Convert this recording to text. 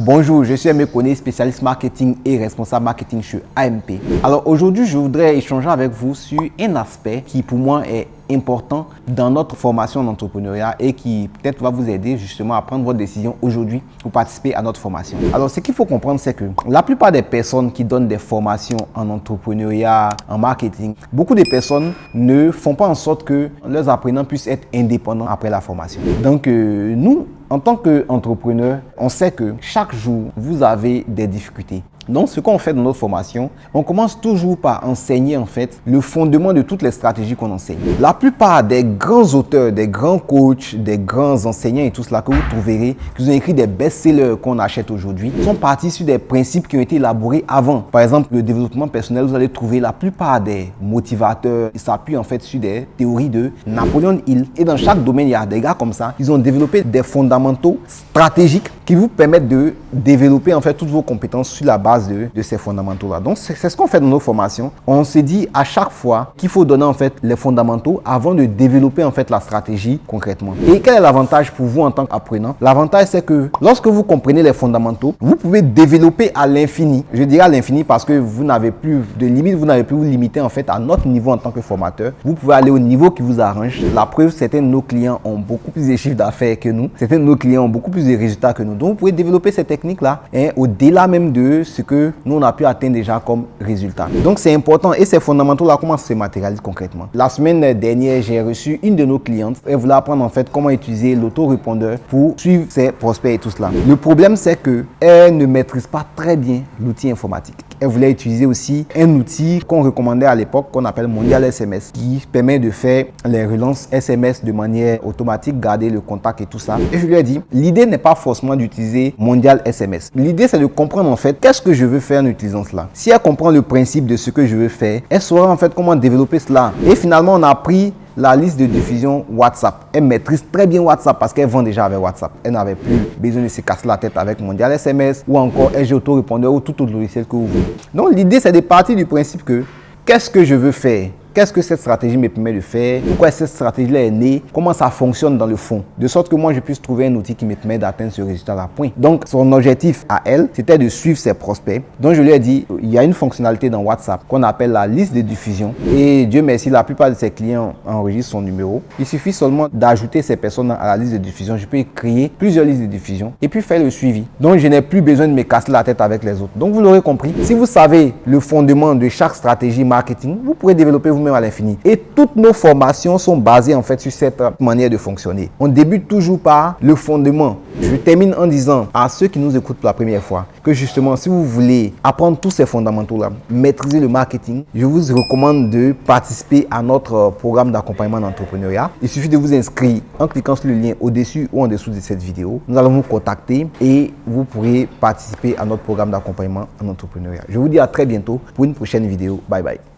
Bonjour, je suis Aimé spécialiste marketing et responsable marketing chez AMP. Alors aujourd'hui, je voudrais échanger avec vous sur un aspect qui pour moi est important dans notre formation d'entrepreneuriat et qui peut-être va vous aider justement à prendre votre décision aujourd'hui pour participer à notre formation. Alors, ce qu'il faut comprendre, c'est que la plupart des personnes qui donnent des formations en entrepreneuriat, en marketing, beaucoup de personnes ne font pas en sorte que leurs apprenants puissent être indépendants après la formation. Donc, euh, nous, en tant qu'entrepreneur, on sait que chaque jour, vous avez des difficultés. Donc, ce qu'on fait dans notre formation, on commence toujours par enseigner en fait le fondement de toutes les stratégies qu'on enseigne. La plupart des grands auteurs, des grands coachs, des grands enseignants et tout cela que vous trouverez, qui ont écrit des best-sellers qu'on achète aujourd'hui, sont partis sur des principes qui ont été élaborés avant. Par exemple, le développement personnel, vous allez trouver la plupart des motivateurs, s'appuient en fait sur des théories de Napoléon Hill. Et dans chaque domaine, il y a des gars comme ça, ils ont développé des fondamentaux stratégiques qui vous permettent de développer en fait toutes vos compétences sur la base de, ces fondamentaux-là. Donc, c'est ce qu'on fait dans nos formations. On se dit à chaque fois qu'il faut donner en fait les fondamentaux avant de développer en fait la stratégie concrètement. Et quel est l'avantage pour vous en tant qu'apprenant? L'avantage, c'est que lorsque vous comprenez les fondamentaux, vous pouvez développer à l'infini. Je dirais à l'infini parce que vous n'avez plus de limite, vous n'avez plus vous limiter en fait à notre niveau en tant que formateur. Vous pouvez aller au niveau qui vous arrange. La preuve, certains de nos clients ont beaucoup plus de chiffres d'affaires que nous. Certains de nos clients ont beaucoup plus de résultats que nous. Donc, vous pouvez développer ces techniques-là au-delà même de ce que nous, on a pu atteindre déjà comme résultat. Donc, c'est important et ces fondamentaux-là, comment se matérialisent concrètement La semaine dernière, j'ai reçu une de nos clientes. Elle voulait apprendre en fait comment utiliser l'autorépondeur pour suivre ses prospects et tout cela. Le problème, c'est que elle ne maîtrise pas très bien l'outil informatique. Elle voulait utiliser aussi un outil qu'on recommandait à l'époque, qu'on appelle Mondial SMS, qui permet de faire les relances SMS de manière automatique, garder le contact et tout ça. Et je lui ai dit, l'idée n'est pas forcément d'utiliser Mondial SMS. L'idée, c'est de comprendre en fait qu'est-ce que je veux faire en utilisant cela. Si elle comprend le principe de ce que je veux faire, elle saura en fait comment développer cela. Et finalement, on a pris la liste de diffusion WhatsApp. Elle maîtrise très bien WhatsApp parce qu'elle vend déjà avec WhatsApp. Elle n'avait plus besoin de se casser la tête avec Mondial SMS ou encore LG Autorépondeur ou tout autre logiciel que vous voulez. Donc l'idée, c'est de partir du principe que qu'est-ce que je veux faire? Qu'est-ce que cette stratégie me permet de faire? Pourquoi cette stratégie-là est née? Comment ça fonctionne dans le fond? De sorte que moi, je puisse trouver un outil qui me permet d'atteindre ce résultat-là. Point. Donc, son objectif à elle, c'était de suivre ses prospects. Donc, je lui ai dit, il y a une fonctionnalité dans WhatsApp qu'on appelle la liste de diffusion. Et Dieu merci, la plupart de ses clients enregistrent son numéro. Il suffit seulement d'ajouter ces personnes à la liste de diffusion. Je peux créer plusieurs listes de diffusion et puis faire le suivi. Donc, je n'ai plus besoin de me casser la tête avec les autres. Donc, vous l'aurez compris. Si vous savez le fondement de chaque stratégie marketing, vous pourrez développer vous-même à l'infini. Et toutes nos formations sont basées en fait sur cette manière de fonctionner. On débute toujours par le fondement. Je termine en disant à ceux qui nous écoutent pour la première fois que justement si vous voulez apprendre tous ces fondamentaux-là, maîtriser le marketing, je vous recommande de participer à notre programme d'accompagnement d'entrepreneuriat. Il suffit de vous inscrire en cliquant sur le lien au-dessus ou en dessous de cette vidéo. Nous allons vous contacter et vous pourrez participer à notre programme d'accompagnement en entrepreneuriat. Je vous dis à très bientôt pour une prochaine vidéo. Bye bye.